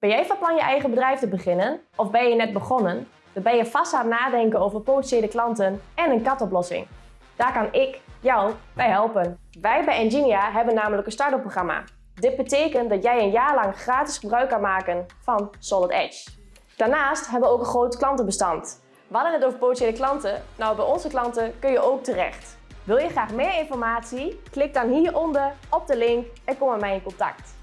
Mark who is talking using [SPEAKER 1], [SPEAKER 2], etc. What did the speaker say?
[SPEAKER 1] Ben jij van plan je eigen bedrijf te beginnen? Of ben je net begonnen? Dan ben je vast aan het nadenken over potentiële klanten en een katoplossing. Daar kan ik jou bij helpen. Wij bij Enginia hebben namelijk een start-up programma. Dit betekent dat jij een jaar lang gratis gebruik kan maken van Solid Edge. Daarnaast hebben we ook een groot klantenbestand. We hadden het over potentiële klanten. Nou, bij onze klanten kun je ook terecht. Wil je graag meer informatie? Klik dan hieronder op de link en kom met mij in contact.